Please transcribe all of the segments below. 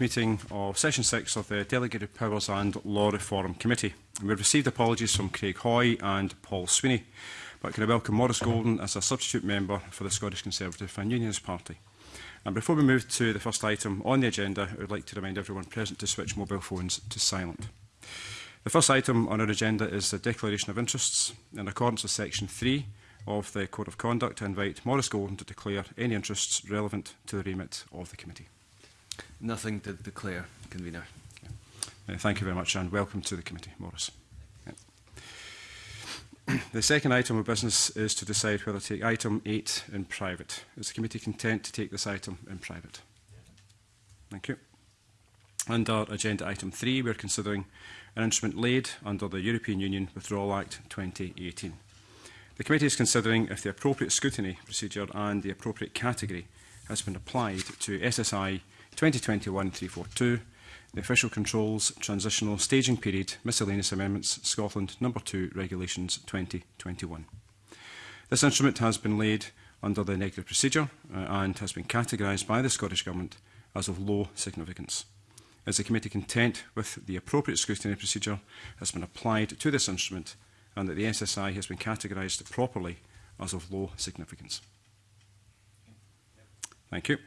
meeting of Session 6 of the Delegated Powers and Law Reform Committee. We have received apologies from Craig Hoy and Paul Sweeney, but can I welcome Morris Golden as a substitute member for the Scottish Conservative and Unionist Party. And before we move to the first item on the agenda, I would like to remind everyone present to switch mobile phones to silent. The first item on our agenda is the Declaration of Interests. In accordance with Section 3 of the Code of Conduct, I invite Morris Golden to declare any interests relevant to the remit of the committee. Nothing to declare, convener. Yeah. Thank you very much and welcome to the committee, Morris. the second item of business is to decide whether to take item 8 in private. Is the committee content to take this item in private? Thank you. Under agenda item 3, we're considering an instrument laid under the European Union Withdrawal Act 2018. The committee is considering if the appropriate scrutiny procedure and the appropriate category has been applied to SSI 2021-342, the Official Controls Transitional Staging Period Miscellaneous Amendments Scotland Number 2 Regulations 2021. This instrument has been laid under the negative procedure uh, and has been categorised by the Scottish Government as of low significance. Is the committee content with the appropriate scrutiny procedure has been applied to this instrument and that the SSI has been categorised properly as of low significance? Thank you.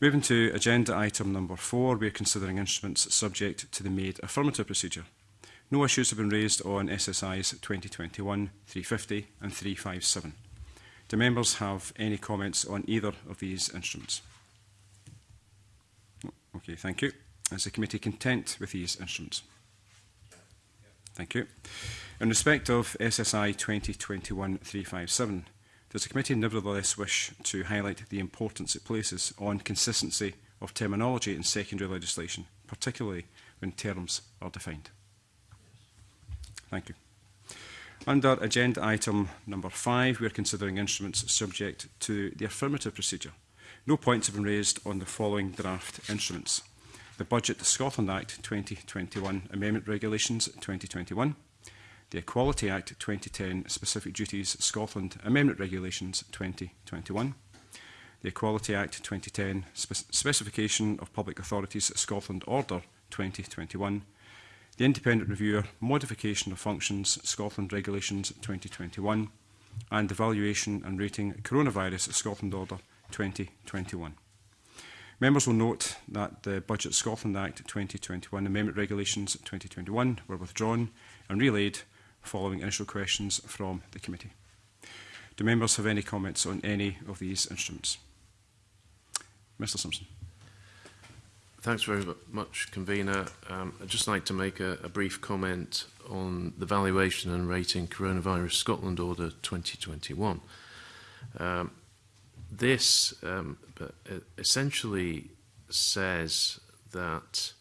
Moving to agenda item number four, we are considering instruments subject to the made affirmative procedure. No issues have been raised on SSIs 2021, 350 and 357. Do members have any comments on either of these instruments? Okay, thank you. Is the committee content with these instruments? Thank you. In respect of SSI 2021-357, Does the committee nevertheless wish to highlight the importance it places on consistency of terminology in secondary legislation, particularly when terms are defined? Thank you. Under agenda item number five, we are considering instruments subject to the affirmative procedure. No points have been raised on the following draft instruments. The Budget Scotland Act 2021 Amendment Regulations 2021, the Equality Act 2010 Specific Duties Scotland Amendment Regulations 2021, the Equality Act 2010 Spe Specification of Public Authorities Scotland Order 2021, the Independent Reviewer Modification of Functions Scotland Regulations 2021, and the Valuation and Rating Coronavirus Scotland Order 2021. Members will note that the Budget Scotland Act 2021 Amendment Regulations 2021 were withdrawn and relayed following initial questions from the committee. Do members have any comments on any of these instruments? Mr Simpson. Thanks very much, Convener. Um, I'd just like to make a, a brief comment on the Valuation and Rating Coronavirus Scotland Order 2021. Um, this um, uh, essentially says that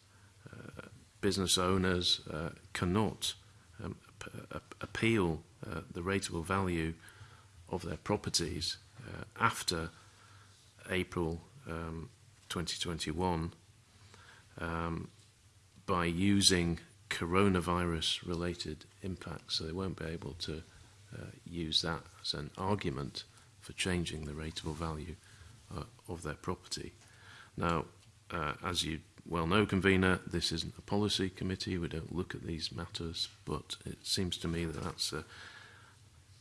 uh, business owners uh, cannot uh, appeal uh, the rateable value of their properties uh, after April um, 2021 um, by using coronavirus related impacts. So they won't be able to uh, use that as an argument for changing the rateable value uh, of their property. Now, uh, as you well know, Convener, this isn't a policy committee. We don't look at these matters, but it seems to me that that's a,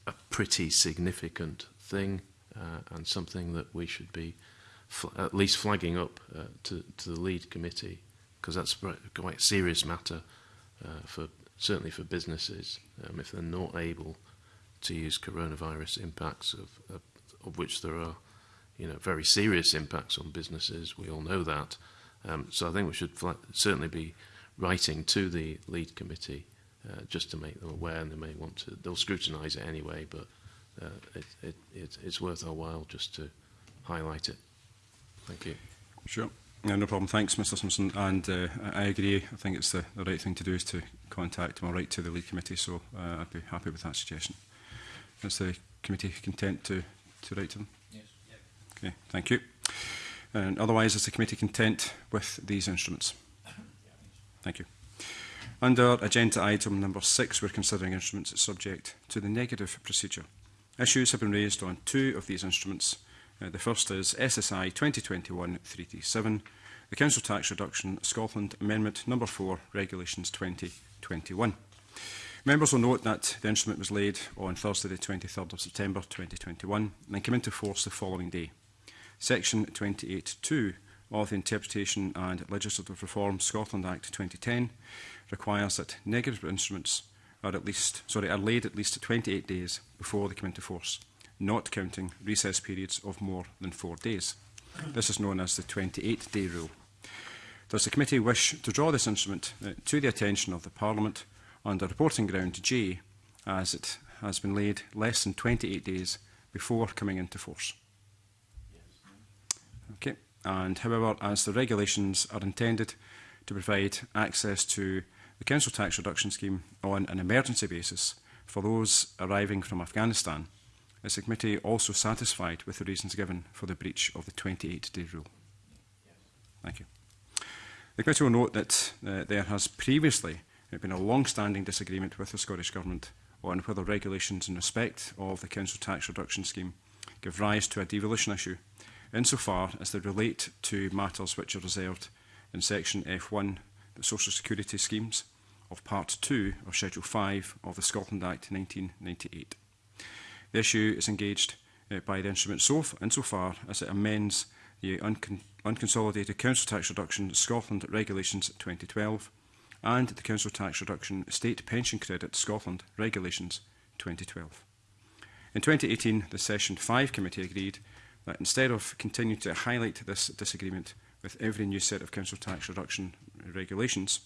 a pretty significant thing uh, and something that we should be at least flagging up uh, to, to the lead committee because that's a quite serious matter uh, for certainly for businesses um, if they're not able to use coronavirus impacts of, of, of which there are you know very serious impacts on businesses we all know that uh, Um, so I think we should certainly be writing to the lead committee uh, just to make them aware, and they may want to. They'll scrutinise it anyway, but uh, it, it, it, it's worth our while just to highlight it. Thank you. Sure. No, no problem. Thanks, Mr Simpson. And uh, I agree. I think it's the, the right thing to do is to contact them or write to the lead committee. So uh, I'd be happy with that suggestion. Is the committee content to, to write to them? Yes. Yep. Okay. Thank you. And otherwise, is the committee content with these instruments? Thank you. Under agenda item number six, we're considering instruments subject to the negative procedure. Issues have been raised on two of these instruments. Uh, the first is SSI 2021-337, the Council Tax Reduction Scotland Amendment number 4, Regulations 2021. Members will note that the instrument was laid on Thursday the 23rd of September 2021 and came into force the following day. Section 28.2 of the Interpretation and Legislative Reform Scotland Act 2010 requires that negative instruments are at least sorry are laid at least 28 days before they come into force, not counting recess periods of more than four days. This is known as the 28-day rule. Does the committee wish to draw this instrument uh, to the attention of the Parliament under reporting ground G, as it has been laid less than 28 days before coming into force? Okay. And however, as the regulations are intended to provide access to the council tax reduction scheme on an emergency basis for those arriving from Afghanistan, is the committee also satisfied with the reasons given for the breach of the 28-day rule? Yes. Thank you. The committee will note that uh, there has previously been a long-standing disagreement with the Scottish Government on whether regulations in respect of the council tax reduction scheme give rise to a devolution issue insofar as they relate to matters which are reserved in Section F1, the Social Security Schemes, of Part 2 of Schedule 5 of the Scotland Act 1998. The issue is engaged uh, by the instrument so, insofar as it amends the uncon Unconsolidated Council Tax Reduction Scotland Regulations 2012 and the Council Tax Reduction State Pension Credit Scotland Regulations 2012. In 2018, the Session 5 Committee agreed that instead of continuing to highlight this disagreement with every new set of council tax reduction regulations,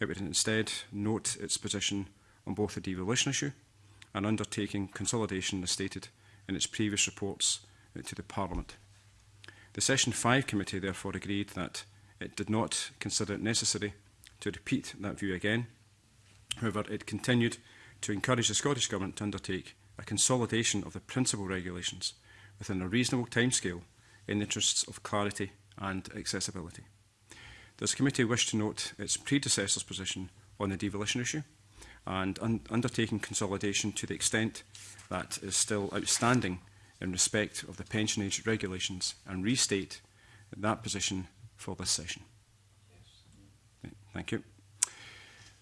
it would instead note its position on both the devolution issue and undertaking consolidation as stated in its previous reports uh, to the Parliament. The Session 5 committee therefore agreed that it did not consider it necessary to repeat that view again. However, it continued to encourage the Scottish Government to undertake a consolidation of the principal regulations – within a reasonable timescale in the interests of clarity and accessibility. This committee wish to note its predecessor's position on the devolution issue and un undertaking consolidation to the extent that is still outstanding in respect of the pension age regulations and restate that position for this session. Yes. Thank you.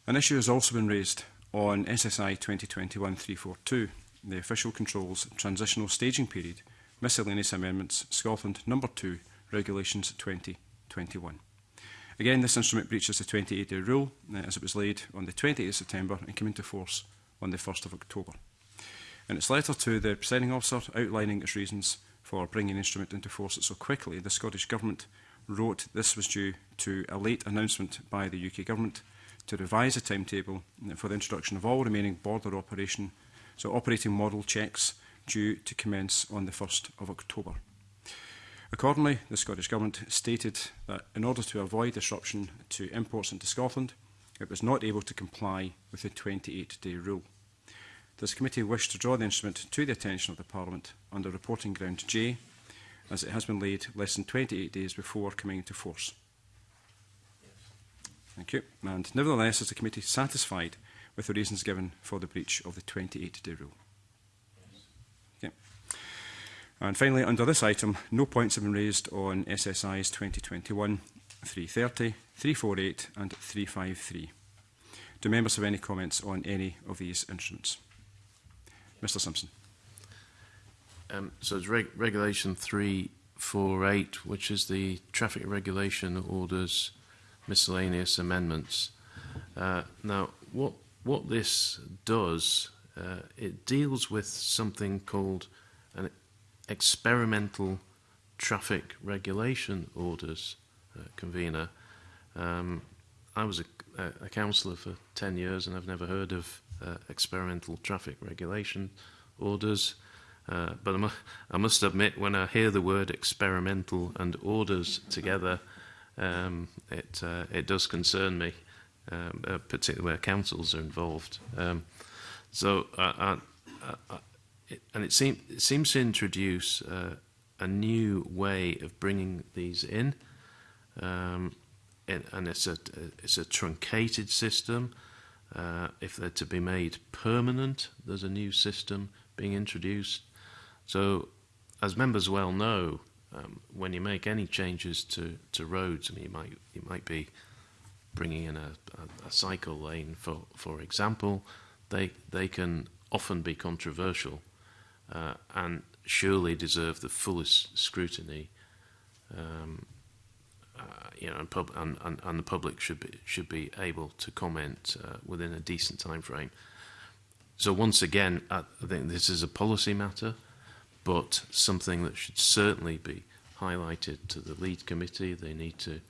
An issue has also been raised on SSI 2021-342, the official controls transitional staging period Miscellaneous Amendments, Scotland, number 2, Regulations 2021. Again, this instrument breaches the 28 2080 rule uh, as it was laid on the 20 th of September and came into force on the 1st of October. In its letter to the presiding officer outlining its reasons for bringing the instrument into force so quickly, the Scottish Government wrote this was due to a late announcement by the UK Government to revise a timetable uh, for the introduction of all remaining border operation, so operating model checks due to commence on the 1st of October. Accordingly, the Scottish Government stated that in order to avoid disruption to imports into Scotland, it was not able to comply with the 28-day rule. This committee wished to draw the instrument to the attention of the Parliament under reporting ground J, as it has been laid less than 28 days before coming into force. Thank you. And nevertheless, is the committee satisfied with the reasons given for the breach of the 28-day rule? And finally, under this item, no points have been raised on SSIs 2021, 330, 348 and 353. Do members have any comments on any of these instruments? Mr Simpson. Um, so it's reg Regulation 348, which is the Traffic Regulation Orders Miscellaneous Amendments. Uh, now, what, what this does, uh, it deals with something called experimental traffic regulation orders uh, convener. Um, I was a, a councillor for 10 years and I've never heard of uh, experimental traffic regulation orders. Uh, but I, mu I must admit, when I hear the word experimental and orders together, um, it, uh, it does concern me, um, uh, particularly where councils are involved. Um, so uh, I, I, I, and it, seem, it seems to introduce uh, a new way of bringing these in. Um, it, and it's a it's a truncated system. Uh, if they're to be made permanent, there's a new system being introduced. So, as members well know, um, when you make any changes to, to roads, I mean, you might you might be bringing in a, a, a cycle lane, for for example, they they can often be controversial uh, and surely deserve the fullest scrutiny. Um, uh, you know, and, pub and, and, and the public should be should be able to comment uh, within a decent time frame. So once again, I think this is a policy matter, but something that should certainly be highlighted to the lead committee. They need to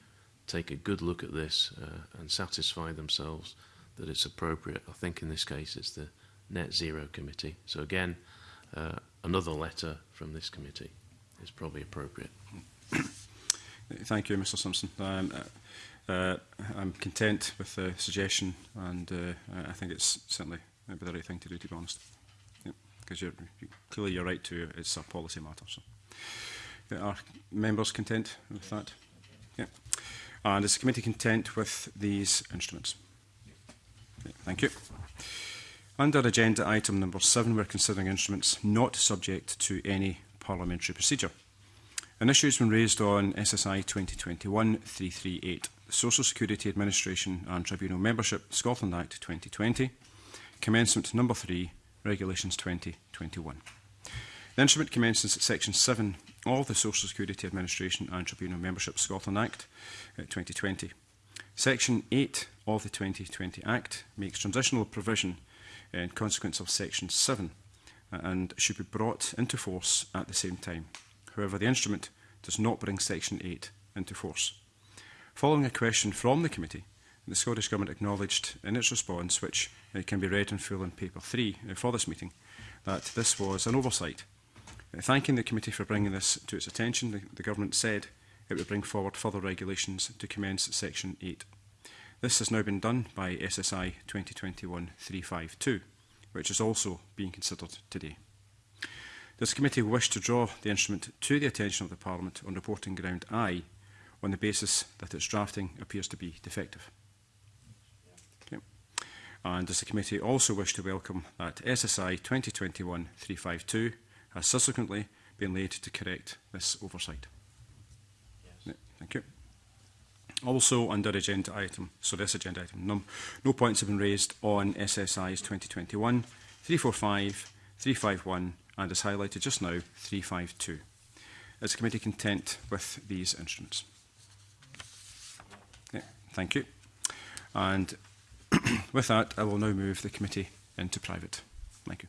take a good look at this uh, and satisfy themselves that it's appropriate. I think in this case, it's the net zero committee. So again uh, another letter from this committee is probably appropriate. Thank you, Mr Simpson. Um, uh, uh, I'm content with the suggestion and uh, I think it's certainly maybe the right thing to do, to be honest. Because yeah, you're, clearly you're right to, it's a policy matter. So. Are members content with that? Yeah. And is the committee content with these instruments? Yeah, thank you. Under agenda item number seven, we're considering instruments not subject to any parliamentary procedure. An issue has been raised on SSI 2021-338, Social Security Administration and Tribunal Membership, Scotland Act 2020, Commencement Number 3, Regulations 2021. The instrument commences at Section 7 of the Social Security Administration and Tribunal Membership Scotland Act 2020. Uh, section 8 of the 2020 Act makes transitional provision in consequence of Section 7 uh, and should be brought into force at the same time. However, the instrument does not bring Section 8 into force. Following a question from the committee, the Scottish Government acknowledged in its response, which uh, can be read in full in Paper 3 uh, for this meeting, that this was an oversight. Uh, thanking the committee for bringing this to its attention, the, the Government said it would bring forward further regulations to commence Section 8. This has now been done by SSI 2021-352, which is also being considered today. This committee wish to draw the instrument to the attention of the Parliament on reporting ground I on the basis that its drafting appears to be defective. Okay. And does the committee also wish to welcome that SSI 2021-352 has subsequently been laid to correct this oversight? Yes. thank you. Also under agenda item, so this agenda item, no, no points have been raised on SSIs 2021, 345, 351 and as highlighted just now, 352. Is the committee content with these instruments? Yeah, thank you. And with that, I will now move the committee into private. Thank you.